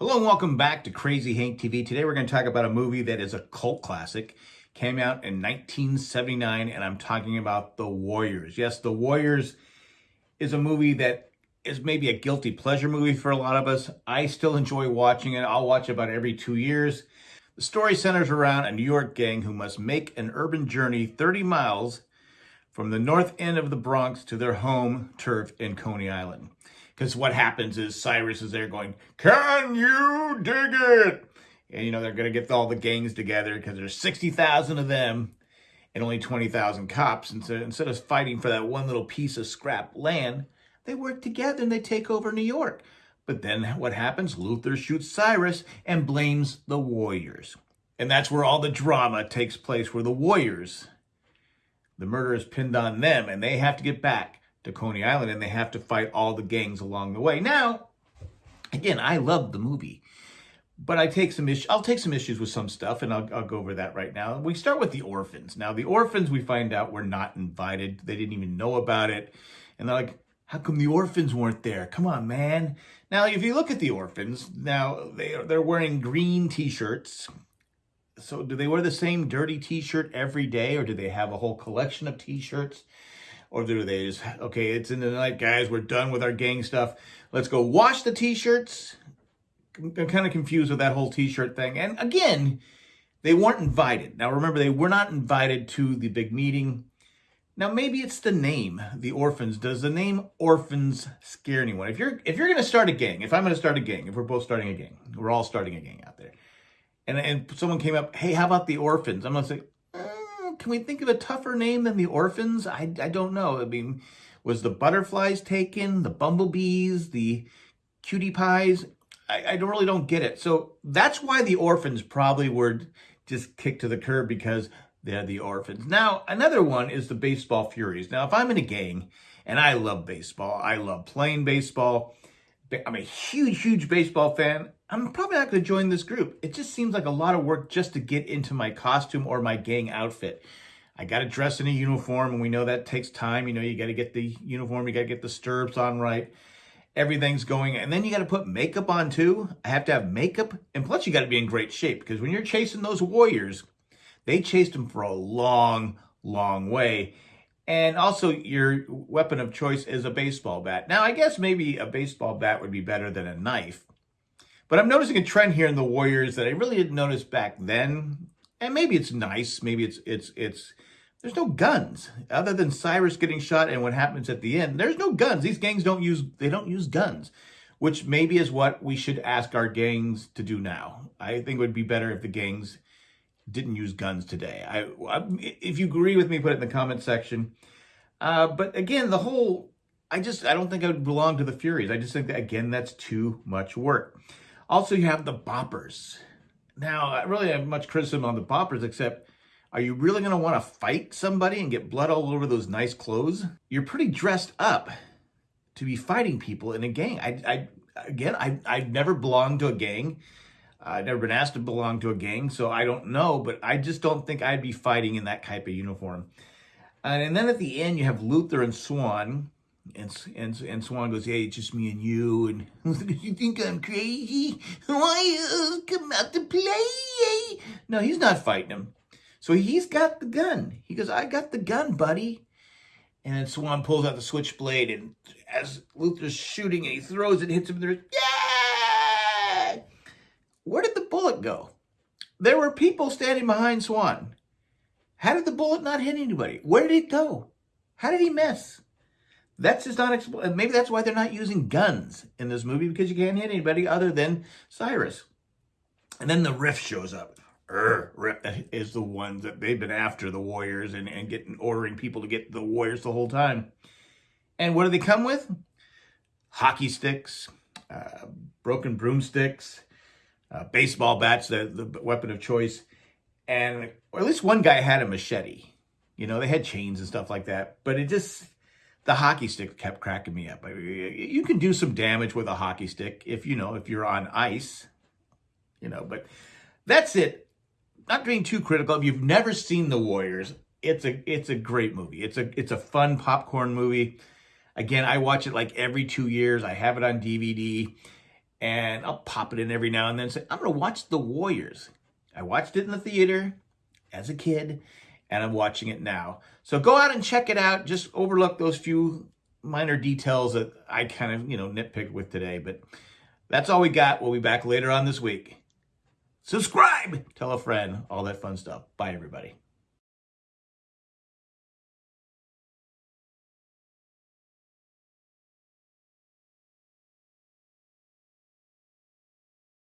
Hello and welcome back to Crazy Hank TV. Today we're going to talk about a movie that is a cult classic. Came out in 1979 and I'm talking about The Warriors. Yes, The Warriors is a movie that is maybe a guilty pleasure movie for a lot of us. I still enjoy watching it. I'll watch about every two years. The story centers around a New York gang who must make an urban journey 30 miles from the north end of the Bronx to their home turf in Coney Island. Because what happens is Cyrus is there going, can you dig it? And, you know, they're going to get all the gangs together because there's 60,000 of them and only 20,000 cops. And so instead of fighting for that one little piece of scrap land, they work together and they take over New York. But then what happens? Luther shoots Cyrus and blames the Warriors. And that's where all the drama takes place, where the Warriors, the murder is pinned on them and they have to get back to Coney Island and they have to fight all the gangs along the way. Now, again, I love the movie, but I take some issues. I'll take some issues with some stuff, and I'll, I'll go over that right now. We start with the orphans. Now, the orphans we find out were not invited. They didn't even know about it, and they're like, "How come the orphans weren't there? Come on, man!" Now, if you look at the orphans, now they are, they're wearing green T-shirts. So, do they wear the same dirty T-shirt every day, or do they have a whole collection of T-shirts? Or do they just, okay, it's in the night, guys. We're done with our gang stuff. Let's go wash the t-shirts. I'm kind of confused with that whole t-shirt thing. And again, they weren't invited. Now, remember, they were not invited to the big meeting. Now, maybe it's the name, the orphans. Does the name orphans scare anyone? If you're if you're going to start a gang, if I'm going to start a gang, if we're both starting a gang, we're all starting a gang out there, and and someone came up, hey, how about the orphans? I'm going to say, can we think of a tougher name than the orphans? I, I don't know. I mean, was the butterflies taken, the bumblebees, the cutie pies? I, I don't really don't get it. So that's why the orphans probably were just kicked to the curb because they're the orphans. Now, another one is the baseball furies. Now, if I'm in a gang and I love baseball, I love playing baseball, I'm a huge, huge baseball fan. I'm probably not going to join this group. It just seems like a lot of work just to get into my costume or my gang outfit. I got to dress in a uniform, and we know that takes time. You know, you got to get the uniform, you got to get the stirrups on right. Everything's going, and then you got to put makeup on too. I have to have makeup, and plus you got to be in great shape because when you're chasing those warriors, they chased them for a long, long way. And also, your weapon of choice is a baseball bat. Now, I guess maybe a baseball bat would be better than a knife but I'm noticing a trend here in the Warriors that I really didn't notice back then. And maybe it's nice. Maybe it's, it's, it's, there's no guns other than Cyrus getting shot and what happens at the end. There's no guns. These gangs don't use, they don't use guns, which maybe is what we should ask our gangs to do now. I think it would be better if the gangs didn't use guns today. I, I if you agree with me, put it in the comment section. Uh, but again, the whole, I just, I don't think I would belong to the Furies. I just think that, again, that's too much work. Also, you have the boppers. Now, I really have much criticism on the boppers, except are you really going to want to fight somebody and get blood all over those nice clothes? You're pretty dressed up to be fighting people in a gang. I, I again, I, I've never belonged to a gang. I've never been asked to belong to a gang, so I don't know, but I just don't think I'd be fighting in that type of uniform. and then at the end, you have Luther and Swan, and, and, and Swan goes, hey, it's just me and you. And you think I'm crazy? Why uh, come out to play? No, he's not fighting him. So he's got the gun. He goes, I got the gun, buddy. And then Swan pulls out the switchblade, and as Luther's shooting, and he throws it, hits him, there's, yeah! Where did the bullet go? There were people standing behind Swan. How did the bullet not hit anybody? Where did it go? How did he miss? That's just not expl- maybe that's why they're not using guns in this movie because you can't hit anybody other than Cyrus. And then the Riff shows up. Riff is the ones that they've been after the Warriors and, and getting ordering people to get the Warriors the whole time. And what do they come with? Hockey sticks, uh, broken broomsticks, uh, baseball bats, the, the weapon of choice. And or at least one guy had a machete. You know, they had chains and stuff like that. But it just the hockey stick kept cracking me up. You can do some damage with a hockey stick if, you know, if you're on ice, you know, but that's it. Not being too critical. If you've never seen The Warriors, it's a it's a great movie. It's a it's a fun popcorn movie. Again, I watch it like every two years. I have it on DVD. And I'll pop it in every now and then and say, I'm going to watch The Warriors. I watched it in the theater as a kid, and I'm watching it now. So go out and check it out. Just overlook those few minor details that I kind of, you know, nitpick with today. But that's all we got. We'll be back later on this week. Subscribe, tell a friend, all that fun stuff. Bye, everybody.